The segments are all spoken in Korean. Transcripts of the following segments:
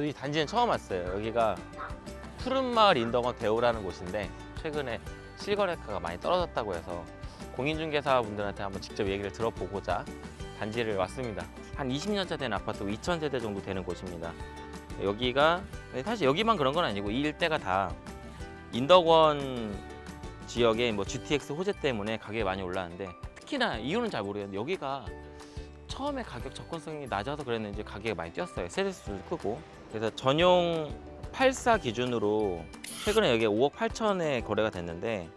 이 단지는 처음 왔어요. 여기가 푸른마을 인덕원 대우라는 곳인데 최근에 실거래가가 많이 떨어졌다고 해서 공인중개사분들한테 한번 직접 얘기를 들어보고자 단지를 왔습니다. 한 20년차 된 아파트 2,000세대 정도 되는 곳입니다. 여기가 사실 여기만 그런 건 아니고 이 일대가 다 인덕원 지역의 뭐 GTX 호재 때문에 가격이 많이 올랐는데 특히나 이유는 잘 모르겠는데 여기가 처음에 가격 접근성이 낮아서 그랬는지 가격이 많이 뛰었어요. 세대수도 크고 그래서 전용 84 기준으로 최근에 여기 5억 8천에 거래가 됐는데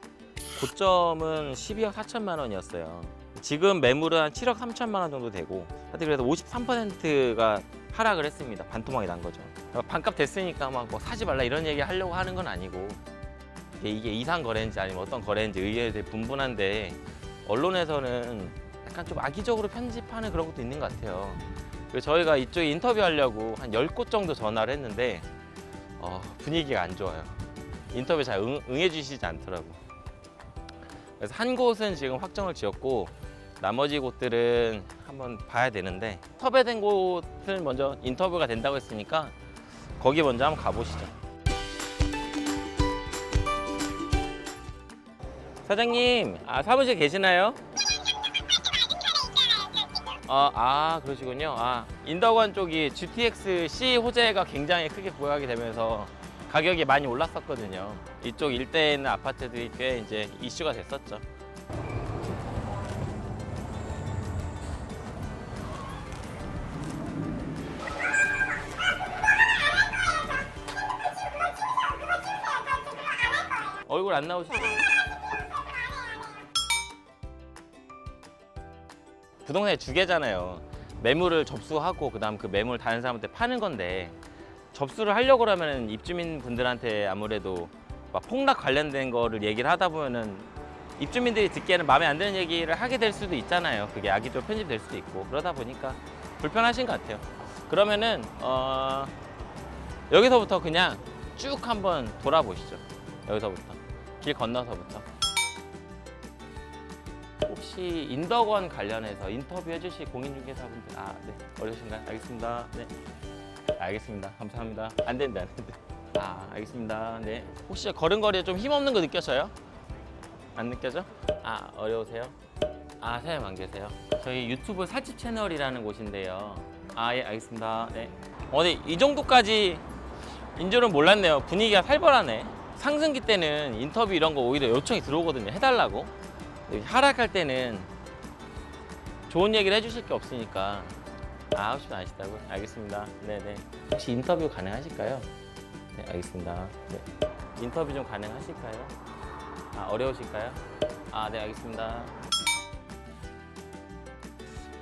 고점은 12억 4천만 원이었어요. 지금 매물은 한 7억 3천만 원 정도 되고 하여튼 그래서 53%가 하락을 했습니다. 반토막이 난 거죠. 반값 됐으니까 막 뭐 사지 말라 이런 얘기 하려고 하는 건 아니고 이게, 이상 거래인지 아니면 어떤 거래인지 되게 분분한데 언론에서는 약간 좀 악의적으로 편집하는 그런 것도 있는 것 같아요. 저희가 이쪽에 인터뷰하려고 한 10곳 정도 전화를 했는데 어, 분위기가 안 좋아요. 인터뷰 잘 응, 응해 주시지 않더라고. 그래서 한 곳은 지금 확정을 지었고 나머지 곳들은 한번 봐야 되는데 섭외된 곳은 먼저 인터뷰가 된다고 했으니까 거기 먼저 한번 가보시죠. 사장님, 아, 사무실 계시나요? 아, 아 그러시군요. 아, 인덕원 쪽이 GTX C 호재가 굉장히 크게 부각이 되면서 가격이 많이 올랐었거든요. 이쪽 일대에 있는 아파트들이 꽤 이제 이슈가 됐었죠. 얼굴 안 나오시죠? 부동산의 주계잖아요. 매물을 접수하고 그 다음 그 매물 다른 사람한테 파는 건데 접수를 하려고 그러면 입주민 분들한테 아무래도 막 폭락 관련된 거를 얘기를 하다 보면은 입주민들이 듣기에는 마음에 안 드는 얘기를 하게 될 수도 있잖아요. 그게 악의적으로 편집될 수도 있고 그러다 보니까 불편하신 것 같아요. 그러면은 어 여기서부터 그냥 쭉 한번 돌아보시죠. 여기서부터 길 건너서부터. 혹시 인덕원 관련해서 인터뷰해 주실 공인중개사분들 아 네. 어려우신가요? 알겠습니다. 네. 알겠습니다. 감사합니다. 안 된다 안 된다. 아 알겠습니다. 네. 혹시 걸음걸이에 좀 힘없는 거 느껴져요? 안 느껴져? 아 어려우세요? 아 사장님 안 계세요? 저희 유튜브 살집 채널이라는 곳인데요. 아 예 알겠습니다. 네. 어, 네, 이 정도까지 인 줄은 몰랐네요. 분위기가 살벌하네. 상승기 때는 인터뷰 이런 거 오히려 요청이 들어오거든요. 해달라고 하락할 때는 좋은 얘기를 해주실 게 없으니까 아, 아홉 시면 아시다고요? 알겠습니다. 네네. 혹시 인터뷰 가능하실까요? 네, 알겠습니다. 네. 인터뷰 좀 가능하실까요? 아, 어려우실까요? 아, 네, 알겠습니다.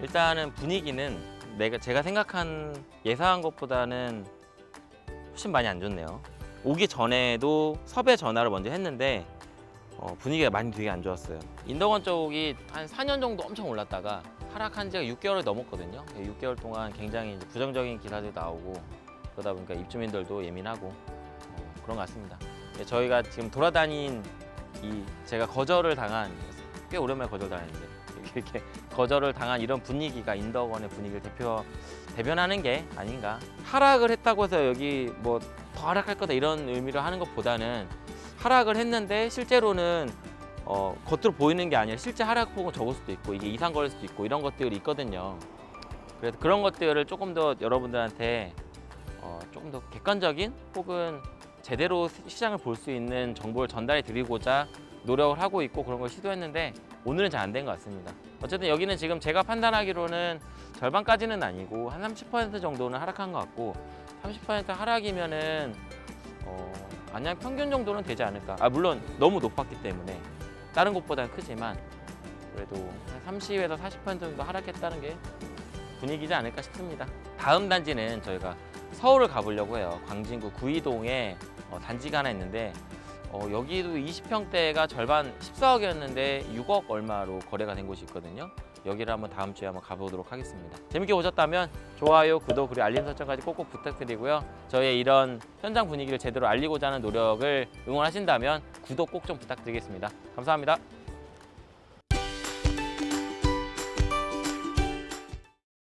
일단은 분위기는 내가 제가 생각한 예상한 것보다는 훨씬 많이 안 좋네요. 오기 전에도 섭외 전화를 먼저 했는데 어, 분위기가 많이 되게 안 좋았어요. 인덕원 쪽이 한 4년 정도 엄청 올랐다가 하락한 지가 6개월이 넘었거든요. 6개월 동안 굉장히 부정적인 기사들이 나오고 그러다 보니까 입주민들도 예민하고 어, 그런 것 같습니다. 예, 저희가 지금 돌아다닌 이 제가 거절을 당한 꽤 오랜만에 거절당했는데 이렇게 거절을 당한 이런 분위기가 인덕원의 분위기를 대표 대변하는 게 아닌가. 하락을 했다고 해서 여기 뭐 더 하락할 거다 이런 의미로 하는 것보다는 하락을 했는데 실제로는 어, 겉으로 보이는 게 아니라 실제 하락폭은 적을 수도 있고 이게 이상 거릴 수도 있고 이런 것들이 있거든요. 그래서 그런 것들을 조금 더 여러분들한테 어, 조금 더 객관적인 혹은 제대로 시장을 볼 수 있는 정보를 전달해 드리고자 노력을 하고 있고 그런 걸 시도했는데 오늘은 잘 안 된 것 같습니다. 어쨌든 여기는 지금 제가 판단하기로는 절반까지는 아니고 한 30% 정도는 하락한 것 같고 30% 하락이면은 어, 안양 평균 정도는 되지 않을까. 아 물론 너무 높았기 때문에 다른 곳보다는 크지만 그래도 한 30에서 40% 정도 하락했다는 게 분위기지 않을까 싶습니다. 다음 단지는 저희가 서울을 가보려고 해요. 광진구 구이동에 어, 단지가 하나 있는데 어, 여기도 20평대가 절반 14억이었는데 6억 얼마로 거래가 된 곳이 있거든요. 여기를 한번 다음 주에 한번 가보도록 하겠습니다. 재밌게 보셨다면 좋아요, 구독, 그리고 알림 설정까지 꼭꼭 부탁드리고요. 저의 이런 현장 분위기를 제대로 알리고자 하는 노력을 응원하신다면 구독 꼭 좀 부탁드리겠습니다. 감사합니다.